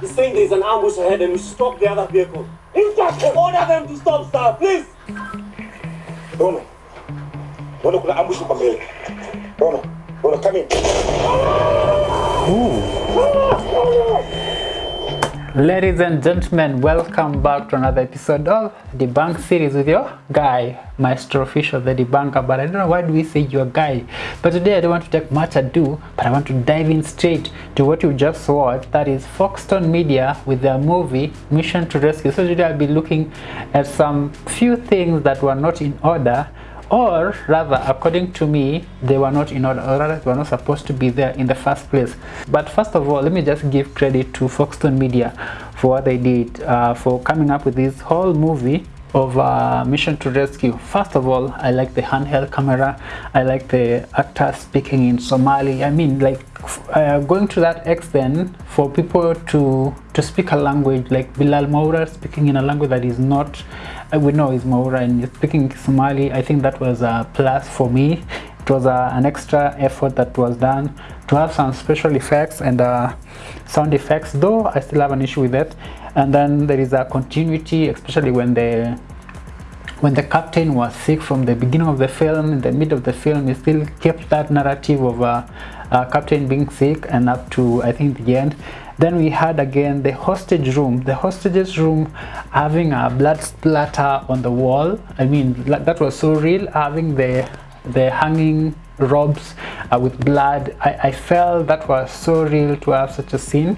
He's saying there's an ambush ahead and we stop the other vehicle. Instruction! Order them to stop, sir, please! Dono. Dono kuna ambush kwa mbele. Dono. Dono come in. Ladies and gentlemen, welcome back to another episode of Debunk series with your guy, Maestro Official, the debunker. But I don't know why do we say your guy. But today I don't want to take much ado, but I want to dive in straight to what you just watched. That is Foxton Media with their movie Mission to Rescue. So today I'll be looking at some few things that were not in order or rather according to me they were not in order. Or rather they were not supposed to be there in the first place. But first of all let me just give credit to foxton media for what they did uh, for coming up with this whole movie of uh, mission to rescue. First of all i like the handheld camera. I like the actor speaking in somali. I mean like uh, going to that extent for people to to speak a language like bilal maura speaking in a language that is not uh, we know is maura and speaking somali i think that was a plus for me. It was uh, an extra effort that was done to have some special effects and uh, sound effects though i still have an issue with that and then there is a continuity especially when the when the captain was sick from the beginning of the film in the middle of the film he still kept that narrative of uh, uh, captain being sick and up to i think the end. Then we had again the hostage room the hostages room having a blood splatter on the wall. I mean that was so real having the the hanging robes uh, with blood. I, I felt that was so real to have such a scene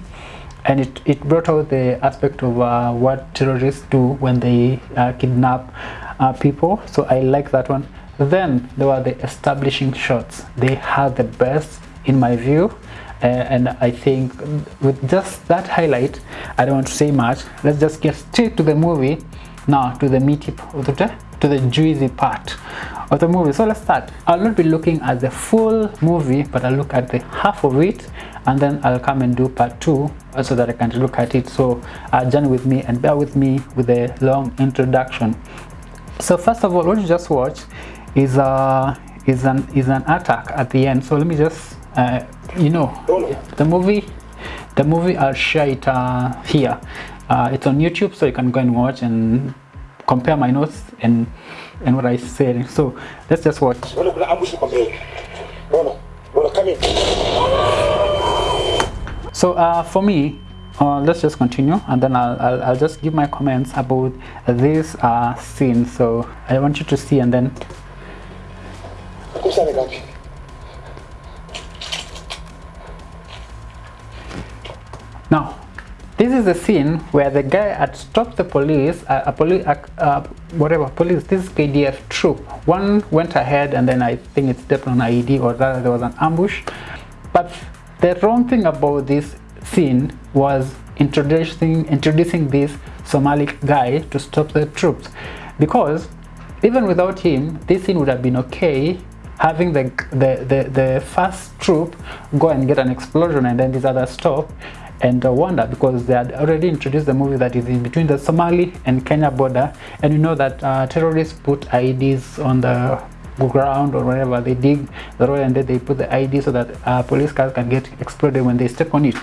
and it, it brought out the aspect of uh, what terrorists do when they uh, kidnap uh, people. So I like that one. Then there were the establishing shots. They had the best in my view. Uh, and I think with just that highlight I don't want to say much. Let's just get straight to the movie. Now to the meaty to the juicy part of the movie. So let's start. I'll not be looking at the full movie but i'll look at the half of it and then i'll come and do part two so that i can look at it. So uh, journey with me and bear with me with a long introduction. So first of all what you just watched is uh is an is an attack at the end. So let me just uh, you know the movie the movie i'll share it uh, here. Uh, it's on youtube so you can go and watch and compare my notes and and what I said. So let's just watch. So uh, for me, uh, let's just continue and then I'll, I'll, I'll, just give my comments about this uh, scene. So I want you to see and then. Now, this is the scene where the guy had stopped the police, uh, a police, uh, uh, whatever police, this KDF troop. One went ahead and then I think it's stepped on IED or rather there was an ambush. But the wrong thing about this scene was introducing introducing this Somali guy to stop the troops. Because even without him this scene would have been okay having the the the, the first troop go and get an explosion and then these other stop and uh, wonder because they had already introduced the movie that is in between the Somali and Kenya border. And you know that uh, terrorists put IEDs on the ground or wherever they dig the road and then they put the ID so that uh, police cars can get exploded when they step on it.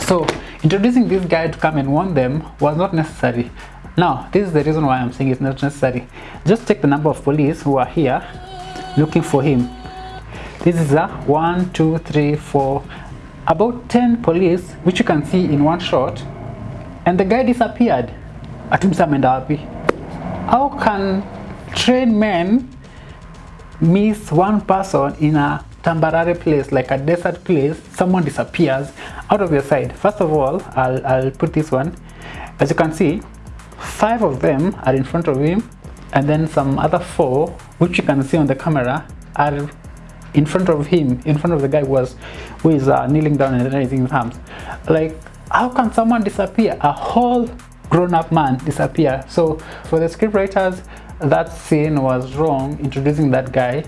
So introducing this guy to come and warn them was not necessary. Now this is the reason why I'm saying it's not necessary. Just check the number of police who are here looking for him. This is a one two three four about 10 police which you can see in one shot and the guy disappeared. How can trained men miss one person in a temporary place like a desert place someone disappears out of your sight. First of all I'll, I'll put this one. As you can see five of them are in front of him and then some other four which you can see on the camera are in front of him in front of the guy was who is uh, kneeling down and raising his arms. Like how can someone disappear? A whole grown-up man disappear. So for the script writers that scene was wrong introducing that guy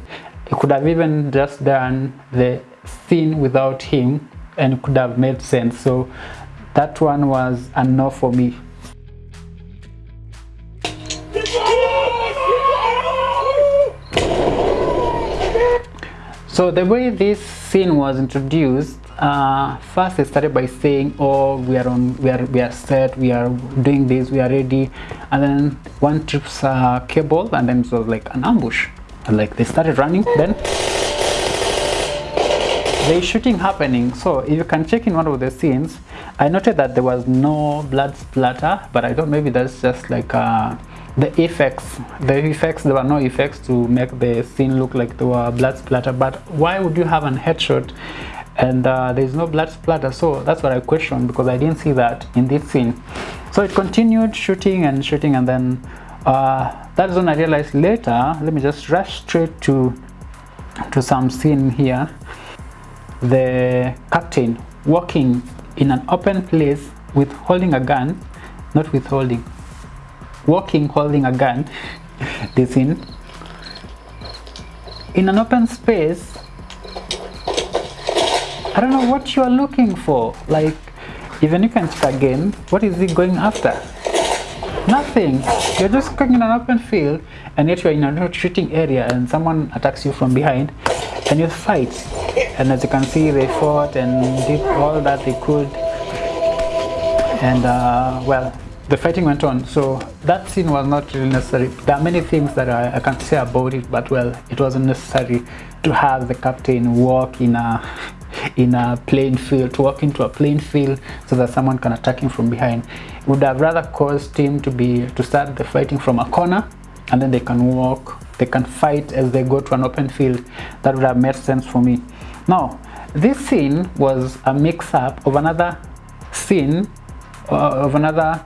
it could have even just done the scene without him and could have made sense. So that one was a no for me. So the way this scene was introduced, uh, first they started by saying, "Oh, we are on, we are, we are set, we are doing this, we are ready," and then one trips uh, cable, and then it was like an ambush. And like they started running, then is shooting happening. So if you can check in one of the scenes, I noted that there was no blood splatter, but I don't maybe that's just like uh, the effects. The effects, there were no effects to make the scene look like there were blood splatter. But why would you have an headshot and uh, there is no blood splatter? So that's what I questioned because I didn't see that in this scene. So it continued shooting and shooting and then uh, that's when I realized later, let me just rush straight to to some scene here the captain walking in an open place with holding a gun not with holding walking holding a gun this scene in an open space I don't know what you are looking for. Like even you can check again what is he going after? Nothing. You're just going in an open field and yet you're in a shooting area and someone attacks you from behind and you fight. And as you can see they fought and did all that they could. And uh, well the fighting went on. So that scene was not really necessary. There are many things that I, I can say about it but well it wasn't necessary to have the captain walk in a in a plain field to walk into a plain field so that someone can attack him from behind. It would have rather caused him to be to start the fighting from a corner and then they can walk they can fight as they go to an open field. That would have made sense for me. Now this scene was a mix-up of another scene uh, of another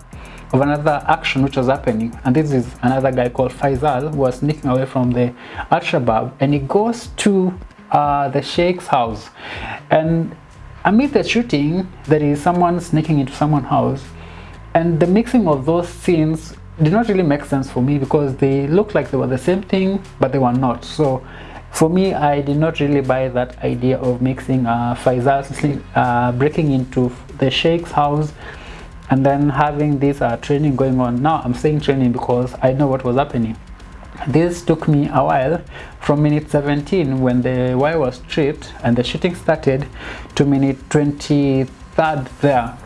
of another action which was happening. And this is another guy called Faisal who was sneaking away from the Al-Shabaab and he goes to uh, the Sheikh's house. And amid the shooting there is someone sneaking into someone's house. And the mixing of those scenes did not really make sense for me because they looked like they were the same thing but they were not. So for me I did not really buy that idea of mixing uh, Faisal uh, breaking into the Sheikh's house and then having this uh, training going on. Now I'm saying training because I know what was happening this took me a while from minute 17 when the wire was stripped and the shooting started to minute 23rd there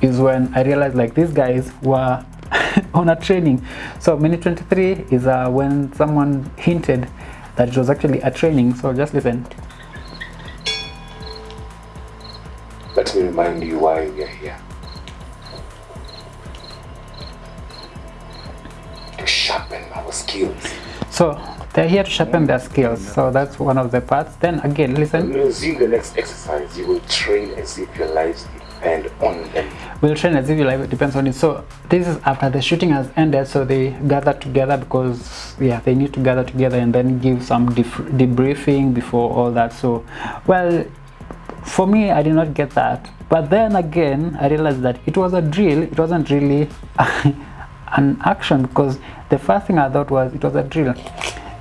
is when I realized like these guys were on a training. So minute 23 is uh, when someone hinted that it was actually a training. So just listen. Let me remind you why we are here. Sharpen our skills. so they're here to sharpen their skills so that's one of the parts. Then again listen. Resume the next exercise, you will train as if your lives depend on them. we'll train as if your life depends on it. So this is after the shooting has ended so they gather together because yeah they need to gather together and then give some debriefing before all that. So well for me i did not get that. But then again i realized that it was a drill. It wasn't really an action because the first thing i thought was it was a drill.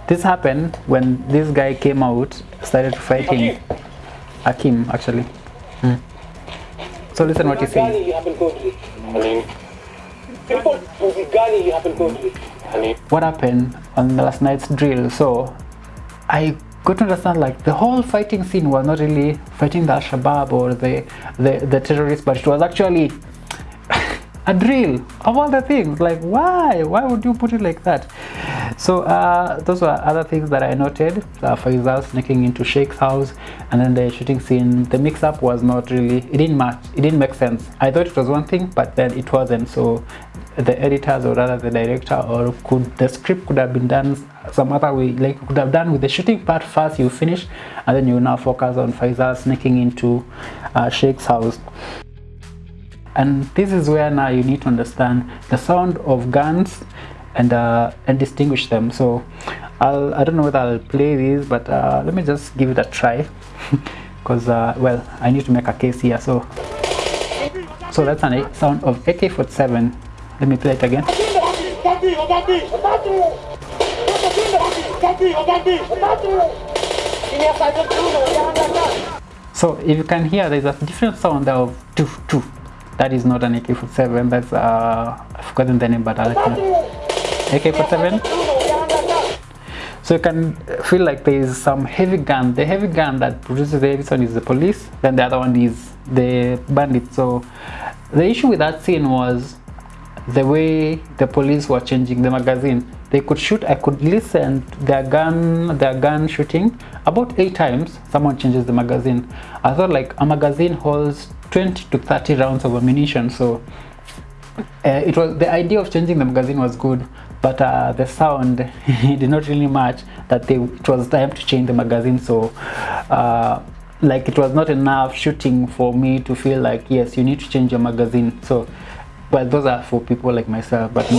This happened when this guy came out started fighting akim actually. Mm. so listen what he says. Gani happened country. People with Gani happened country. what happened on the last night's drill? So i got to understand like the whole fighting scene was not really fighting the al-shabaab or the, the the terrorists but it was actually a drill of all the things like why? Why would you put it like that? So uh, those were other things that I noted uh, Faisal sneaking into Sheikh's house and then the shooting scene. The mix-up was not really it didn't match it didn't make sense. I thought it was one thing but then it wasn't. So the editors or rather the director or could the script could have been done some other way. Like could have done with the shooting part first you finish and then you now focus on Faisal sneaking into uh, Sheikh's house and this is where now you need to understand the sound of guns and uh, and distinguish them. So I'll I don't know whether I'll play these but uh, let me just give it a try. Because uh, well I need to make a case here. So so that's a sound of AK-47 let me play it again. So if you can hear there's a different sound of two two that is not an AK-47 that's uh I've forgotten the name but I'll let you know. AK-47 so you can feel like there is some heavy gun. The heavy gun that produces the heavy sound is the police. Then the other one is the bandit so the issue with that scene was the way the police were changing the magazine they could shoot i could listen their gun their gun shooting. About eight times someone changes the magazine. I thought like a magazine holds 20 to 30 rounds of ammunition so uh, it was the idea of changing the magazine was good but uh, the sound did not really match that they, it was time to change the magazine so uh, like it was not enough shooting for me to feel like yes you need to change your magazine. So well those are for people like myself but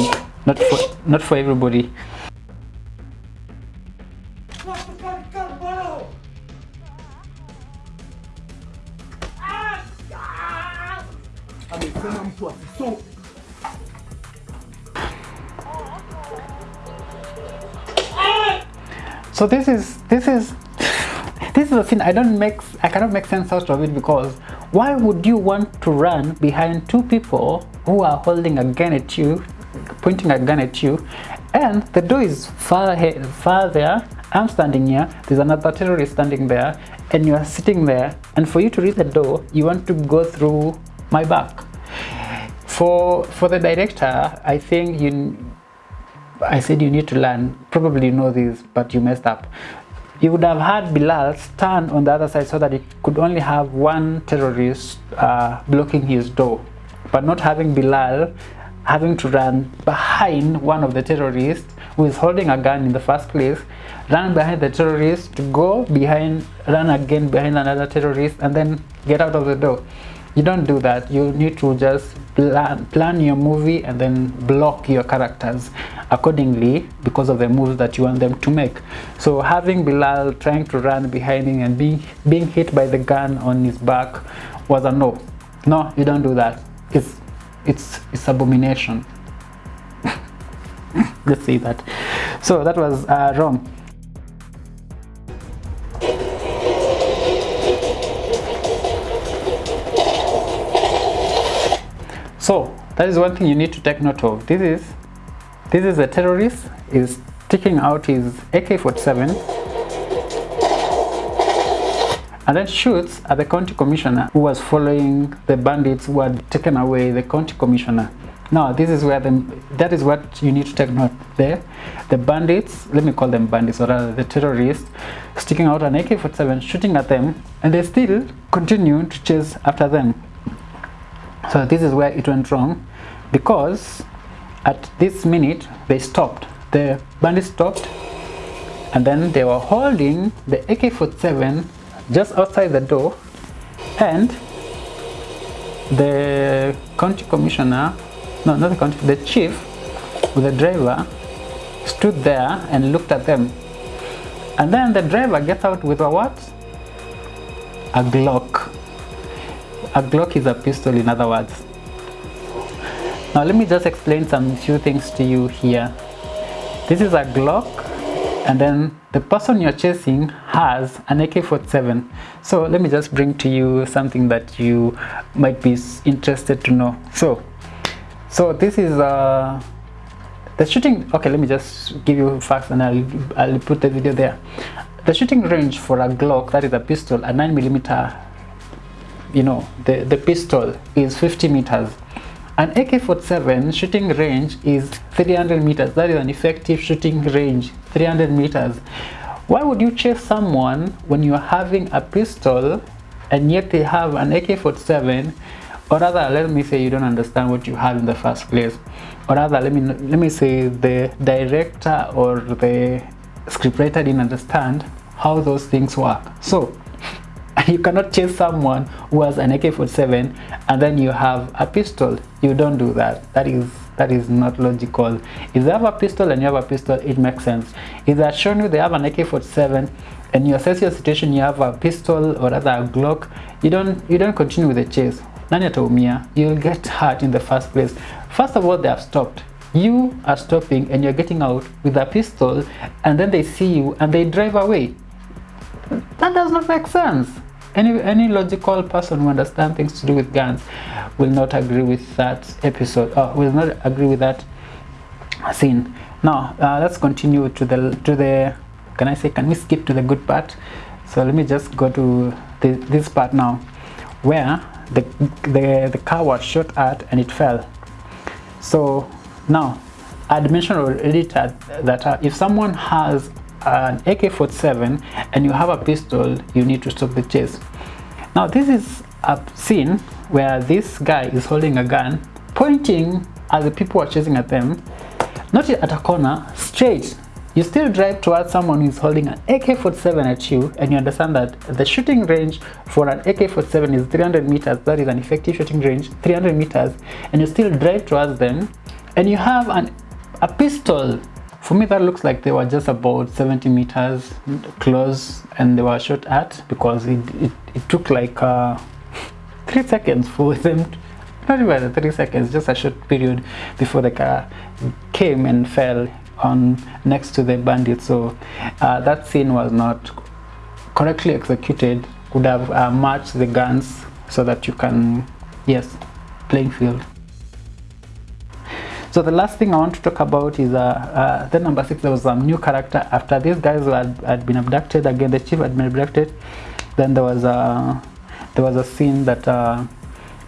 not for not for everybody. So this is this is this is a scene i don't make i cannot make sense out of it because why would you want to run behind two people who are holding a gun at you pointing a gun at you and the door is far ahead, far there. I'm standing here. There's another terrorist standing there and you are sitting there. And for you to reach the door you want to go through my back. For for the director i think you I said you need to learn. Probably you know this, but you messed up. You would have had Bilal stand on the other side so that it could only have one terrorist uh, blocking his door, but not having Bilal having to run behind one of the terrorists who is holding a gun in the first place, run behind the terrorist to go behind, run again behind another terrorist, and then get out of the door. You don't do that. You need to just plan, plan your movie and then block your characters accordingly because of the moves that you want them to make. So having Bilal trying to run behind him and being being hit by the gun on his back was a no. No you don't do that. It's it's it's abomination. Let's say that. So that was uh, wrong so that is one thing you need to take note of. This is this is a terrorist is taking out his AK-47 and then shoots at the county commissioner who was following the bandits who had taken away the county commissioner. Now this is where the that is what you need to take note there. The bandits let me call them bandits or rather the terrorists sticking out an AK-47 shooting at them and they still continue to chase after them. So this is where it went wrong because at this minute they stopped. The bandits stopped and then they were holding the AK-47 just outside the door and the county commissioner no not the county the chief with the driver stood there and looked at them and then the driver gets out with a what a glock a Glock is a pistol in other words. Now let me just explain some few things to you here. This is a Glock and then the person you're chasing has an AK-47. So let me just bring to you something that you might be interested to know. So, so this is uh, the shooting, okay let me just give you facts and I'll, I'll put the video there. The shooting range for a Glock, that is a pistol, a 9 millimeter you know the the pistol is 50 meters an AK-47 shooting range is 300 meters that is an effective shooting range 300 meters. Why would you chase someone when you're having a pistol and yet they have an AK-47 or rather let me say you don't understand what you have in the first place. Or rather let me let me say the director or the scriptwriter didn't understand how those things work. So you cannot chase someone who has an AK-47 and then you have a pistol. You don't do that. That is that is not logical. If they have a pistol and you have a pistol it makes sense. If they're showing you they have an AK-47 and you assess your situation you have a pistol or rather a Glock you don't you don't continue with the chase. Nani ataumia you'll get hurt in the first place. First of all they have stopped. You are stopping and you're getting out with a pistol and then they see you and they drive away. That does not make sense any any logical person who understands things to do with guns will not agree with that episode or will not agree with that scene. Now uh, let's continue to the to the can i say can we skip to the good part? So let me just go to the, this part now where the, the the car was shot at and it fell. So now i'd mentioned already that, that uh, if someone has an AK-47 and you have a pistol you need to stop the chase. Now this is a scene where this guy is holding a gun pointing at the people who are chasing at them not at a corner straight. You still drive towards someone who is holding an AK-47 at you and you understand that the shooting range for an AK-47 is 300 meters. That is an effective shooting range 300 meters and you still drive towards them and you have an a pistol for me that looks like they were just about 70 meters close and they were shot at because it, it, it took like uh, three seconds for them to, not even three seconds just a short period before the car came and fell on next to the bandit. So uh, that scene was not correctly executed. Would have uh, matched the guns so that you can yes playing field so the last thing I want to talk about is uh, uh, the number six. There was a new character. After these guys had, had been abducted again the chief had been abducted. Then there was a there was a scene that uh,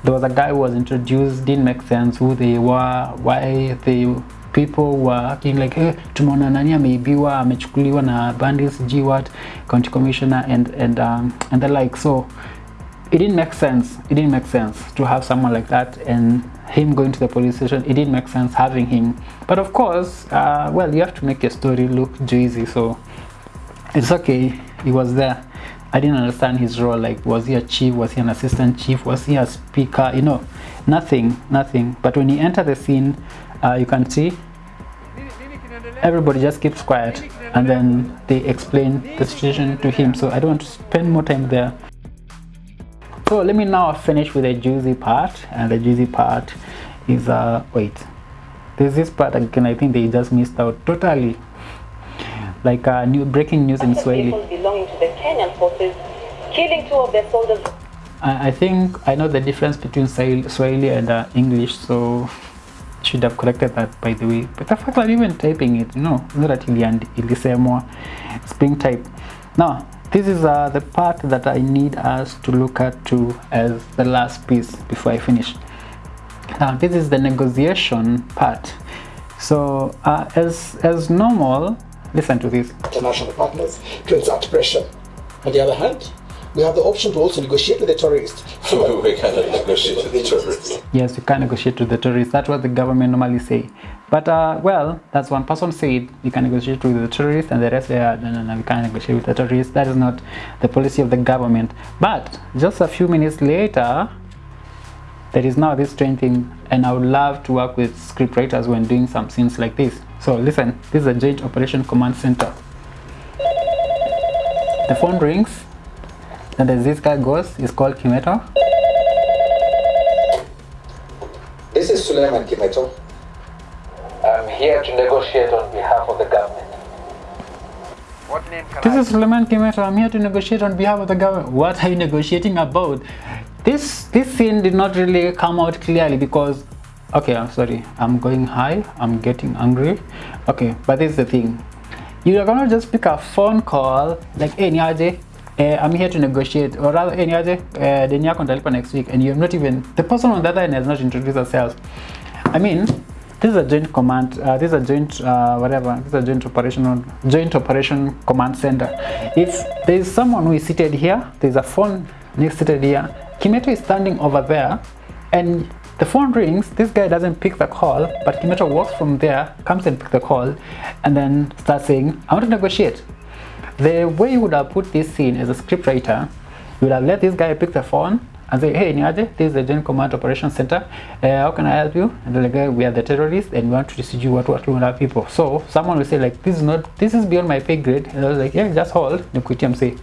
there was a guy who was introduced didn't make sense who they were why the people were acting like hey, tumeona nani ameibiwa amechukuliwa na bandits g what county commissioner and and um, and the like. So it didn't make sense. It didn't make sense to have someone like that and him going to the police station it didn't make sense having him. But of course uh, well you have to make your story look juicy so it's okay. He was there. I didn't understand his role like was he a chief was he an assistant chief was he a speaker you know nothing nothing. But when he entered the scene uh, you can see everybody just keeps quiet and then they explain the situation to him. So I don't want to spend more time there so let me now finish with the juicy part and the juicy part is uh wait. There's this part again I think they just missed out totally. Like uh, new breaking news in Swahili. belonging to the Kenyan forces, killing two of their soldiers. I, I think I know the difference between Swahili and uh, English so should have corrected that by the way. But the fact that even typing it no not that ilisemwa it's being typed. Now this is uh, the part that I need us to look at to as the last piece before I finish. Now this is the negotiation part. So uh, as as normal listen to this. International partners to exert pressure. On the other hand, we have the option to also negotiate with the terrorists. we cannot negotiate with the terrorists. yes you can negotiate with the terrorists that's what the government normally say. But uh, well that's one person said you can negotiate with the terrorists and the rest say uh, no no no we can't negotiate with the terrorists that is not the policy of the government. But just a few minutes later there is now this strange thing and i would love to work with script writers when doing some scenes like this. So listen this is a joint operation command center. The phone rings then there's this guy goes he's called kimeto This is Suleiman Kimeto. I'm here to negotiate on behalf of the government. What name can This I is Suleiman Kimeto. I'm here to negotiate on behalf of the government. What are you negotiating about? This this scene did not really come out clearly because okay, I'm sorry. I'm going high. I'm getting angry. Okay, but this is the thing. You are gonna just pick a phone call like hey niaje, uh, I'm here to negotiate or rather hey niaje, uh, deni yako nitalipa next week and you're not even the person on the other end has not introduced herself. I mean, this is a joint command. Uh, this is a joint uh, whatever. This is a joint operational joint operation command center. If there is someone who is seated here, there is a phone next seated here. Kimeto is standing over there, and the phone rings. This guy doesn't pick the call, but Kimeto walks from there, comes and picks the call, and then starts saying, "I want to negotiate." The way you would have put this scene as a scriptwriter, you would have let this guy pick the phone and say, hey, Niaje, this is the Joint Command Operations Center. Uh, how can I help you? And like, "Uh, we are the terrorists and we want to distribute what what to our people. So someone will say like, this is not, this is beyond my pay grade. And I was like, yeah, just hold. Nikuitiam say.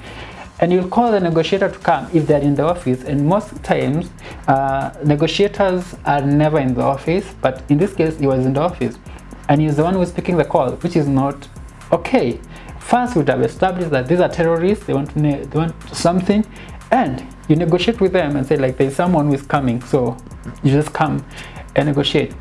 And you'll call the negotiator to come if they're in the office. And most times, uh, negotiators are never in the office. But in this case, he was in the office. And he's the one who's picking the call, which is not okay. First, we would have established that these are terrorists. They want they want something, and you negotiate with them and say like there's someone who is coming. So you just come and negotiate.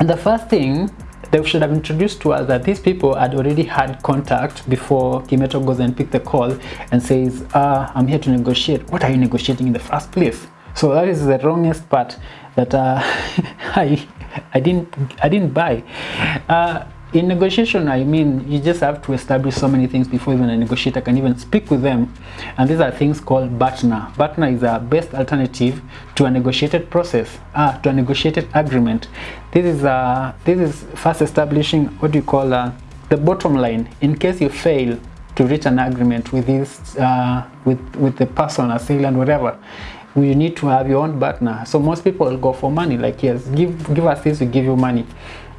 And the first thing they should have introduced to us that these people had already had contact before Kimeto goes and picks the call and says, uh, I'm here to negotiate. What are you negotiating in the first place? So that is the wrongest part that uh, I I didn't I didn't buy. Uh, in negotiation, I mean, you just have to establish so many things before even a negotiator can even speak with them. And these are things called BATNA. BATNA is a best alternative to a negotiated process, ah, to a negotiated agreement. This is, uh, this is first establishing what do you call uh, the bottom line in case you fail to reach an agreement with this, uh, with, with the person, assailant, whatever you need to have your own partner so most people go for money like yes give give us this we give you money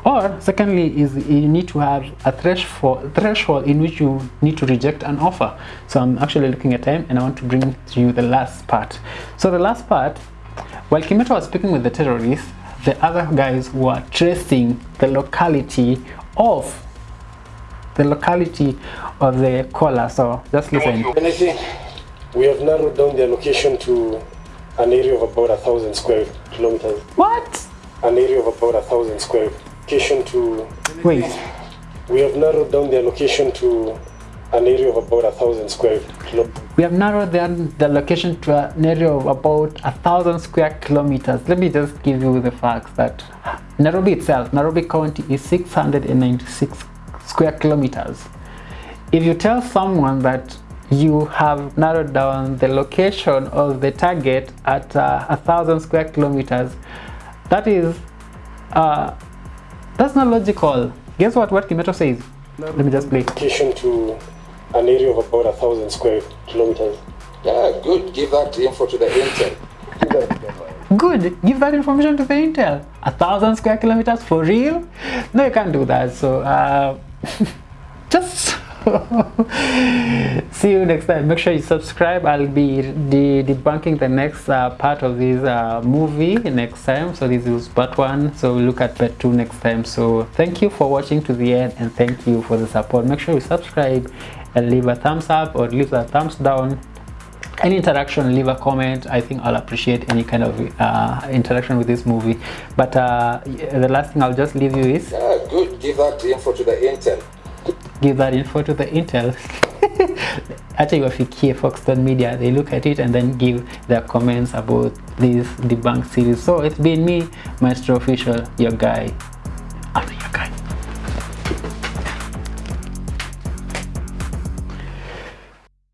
or secondly is you need to have a threshold threshold in which you need to reject an offer. So i'm actually looking at time and i want to bring to you the last part. So the last part while kimeto was speaking with the terrorists the other guys were tracing the locality of the locality of the caller. So just listen. Anything? We have narrowed down their location to an area of about a thousand square kilometers. what? An area of about a thousand square location to. wait We have narrowed down the location to an area of about a thousand square kilometers. we have narrowed down the location to an area of about a thousand square kilometers let me just give you the facts that nairobi itself nairobi county is 696 square kilometers if you tell someone that you have narrowed down the location of the target at uh, a thousand square kilometers that is uh, that's not logical guess what what kimeto says No, let me just play Location to an area of about a thousand square kilometers. Yeah, good. Give that info to the intel. Good. Give that information to the Intel. A thousand square kilometers for real? No, you can't do that. So uh, just see you next time. Make sure you subscribe. I'll be de debunking the next uh, part of this uh, movie next time. So this is part one. So we'll look at part two next time. So thank you for watching to the end and thank you for the support. Make sure you subscribe and leave a thumbs up or leave a thumbs down any interaction leave a comment i think i'll appreciate any kind of uh, interaction with this movie but uh, the last thing i'll just leave you is good. Give that info to the intel. Give that info to the intel. Actually wafikie foxton media they look at it and then give their comments about this debunk series. So it's been me maestro official your guy